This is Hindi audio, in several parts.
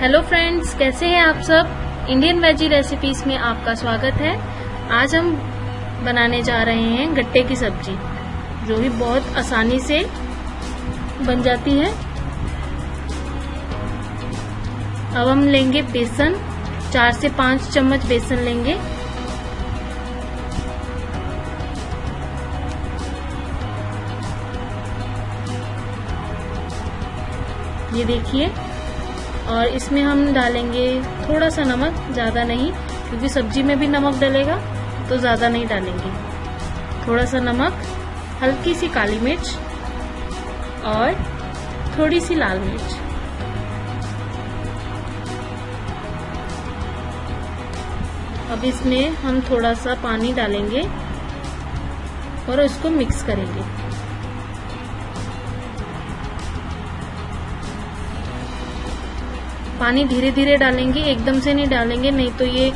हेलो फ्रेंड्स कैसे हैं आप सब? इंडियन वेजी रेसिपीज़ में आपका स्वागत है। आज हम बनाने जा रहे हैं गट्टे की सब्ज़ी, जो भी बहुत आसानी से बन जाती है। अब हम लेंगे बेसन, चार से पाँच चम्मच बेसन लेंगे। ये देखिए और इसमें हम डालेंगे थोड़ा सा नमक, ज़्यादा नहीं, क्योंकि सब्ज़ी में भी नमक डलेगा तो ज़्यादा नहीं डालेंगे। थोड़ा सा नमक, हल्की सी काली मिर्च और थोड़ी सी लाल मिर्च। अब इसमें हम थोड़ा सा पानी डालेंगे और इसको मिक्स करेंगे। पानी धीरे धीरे डालेंगे, एकदम से नहीं डालेंगे, नहीं तो ये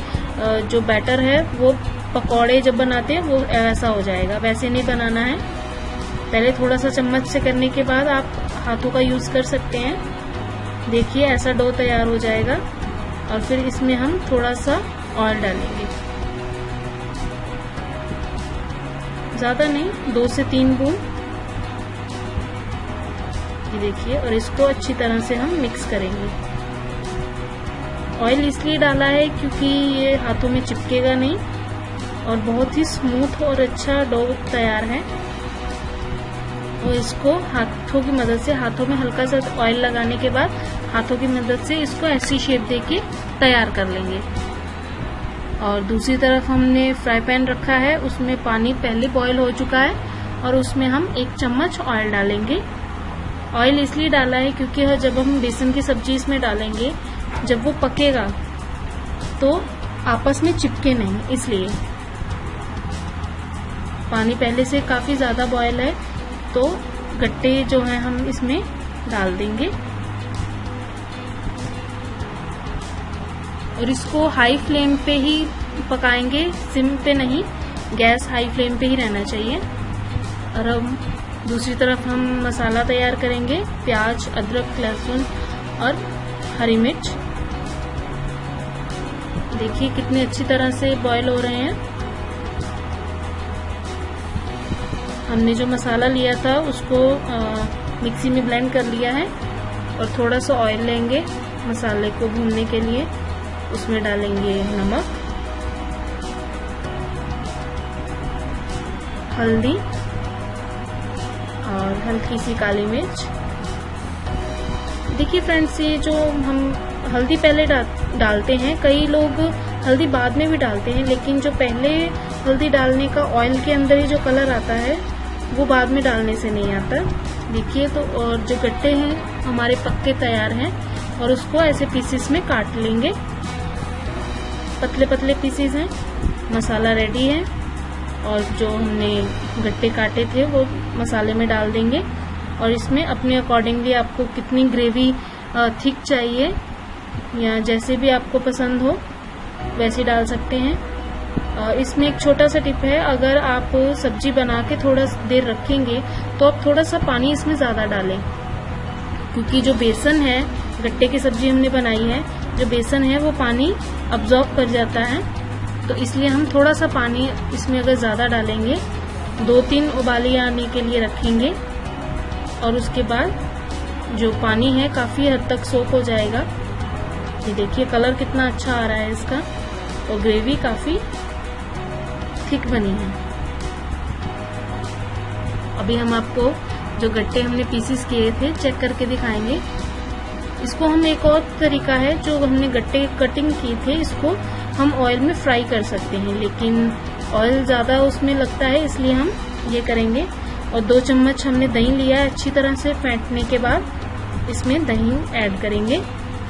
जो बैटर है, वो पकौड़े जब बनाते हैं, वो ऐसा हो जाएगा। वैसे नहीं बनाना है। पहले थोड़ा सा चम्मच से करने के बाद आप हाथों का यूज़ कर सकते हैं। देखिए, ऐसा डो तैयार हो जाएगा। और फिर इसमें हम थोड़ा सा ऑयल डालेंगे। ज़्यादा नहीं, दो से तीन बूंद। ये देखिए, और इसको अच्छी तरह से हम मिक्स करेंगे। ऑयल इसलिए डाला है क्योंकि ये हाथों में चिपकेगा नहीं और बहुत ही स्मूथ और अच्छा डो तैयार है। और इसको हाथों की मदद से, हाथों में हल्का सा ऑयल लगाने के बाद हाथों की मदद से इसको ऐसी शेप देके तैयार कर लेंगे। और दूसरी तरफ़ हमने फ्राई पैन रखा है, उसमें पानी पहले बॉईल हो चुका है और उसमें हम एक चम्मच ऑयल डालेंगे। ऑयल इसलिए डाला है क्योंकि जब हम बेसन की सब्ज़ी इसमें डालेंगे जब वो पकेगा तो आपस में चिपके नहीं, इसलिए। पानी पहले से काफ़ी ज़्यादा बॉयल है तो गट्टे जो है हम इसमें डाल देंगे। और इसको हाई फ्लेम पे ही पकाएँगे सिम पे नहीं गैस हाई फ्लेम पे ही रहना चाहिए। और हम दूसरी तरफ़ हम मसाला तैयार करेंगे, प्याज, अदरक, लहसुन और हरी मिर्च। देखिए कितने अच्छी तरह से बॉईल हो रहे हैं। हमने जो मसाला लिया था उसको आ, मिक्सी में ब्लेंड कर लिया है और थोड़ा सा ऑयल लेंगे मसाले को भूनने के लिए। उसमें डालेंगे नमक हल्दी और हल्की सी काली मिर्च। देखिए फ्रेंड्स ये जो हम हल्दी पहले डा, डालते हैं कई लोग हल्दी बाद में भी डालते हैं लेकिन जो पहले हल्दी डालने का ऑयल के अंदर ही जो कलर आता है वो बाद में डालने से नहीं आता। देखिए तो और जो गट्टे हैं हमारे पक्के तैयार हैं और उसको ऐसे पीसेस में काट लेंगे। पतले पतले पीसेस हैं मसाला रेडी है और जो हमने गट्टे काटे थे वो मसाले में डाल देंगे। और इसमें अपने अकॉर्डिंगली आपको कितनी ग्रेवी थिक चाहिए या जैसे भी आपको पसंद हो, वैसे डाल सकते हैं। इसमें एक छोटा सा टिप है, अगर आप सब्ज़ी बना के थोड़ा देर रखेंगे तो आप थोड़ा सा पानी इसमें ज़्यादा डालें। क्योंकि जो बेसन है, गट्टे की सब्ज़ी हमने बनाई है, जो बेसन है, वो पानी अब्जॉर्ब कर जाता है। तो इसलिए हम थोड़ा सा पानी इसमें अगर ज़्यादा डालेंगे दो तीन उबाली आने के लिए रखेंगे। और उसके बाद जो पानी है काफ़ी हद तक सोख हो जाएगा। ये देखिए कलर कितना अच्छा आ रहा है इसका। और ग्रेवी काफ़ी थिक बनी है। अभी हम आपको जो गट्टे हमने पीसीस किए थे चेक करके दिखाएँगे। इसको हम एक और तरीका है, जो हमने गट्टे कटिंग की थे, इसको हम ऑयल में फ्राई कर सकते हैं। लेकिन ऑयल ज़्यादा उसमें लगता है, इसलिए हम ये करेंगे। और दो चम्मच हमने दही लिया है अच्छी तरह से फेंटने के बाद। इसमें दही ऐड करेंगे।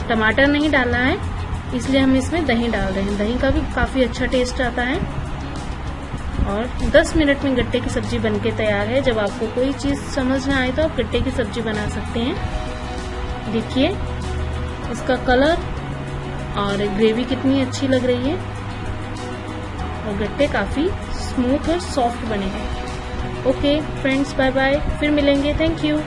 टमाटर नहीं डालना है, इसलिए हम इसमें दही डाल रहे हैं। दही का भी काफ़ी अच्छा टेस्ट आता है। और 10 मिनट में गट्टे की सब्ज़ी बनके तैयार है। जब आपको कोई चीज़ समझ ना आए तो आप गट्टे की सब्ज़ी बना सकते हैं। देखिए, इसका कलर और ग्रेवी कितनी अच्छी लग रही है। और गट्टे काफ़ी स्मूथ और सॉफ्ट बने हैं। ओके फ्रेंड्स बाय बाय फिर मिलेंगे. Thank you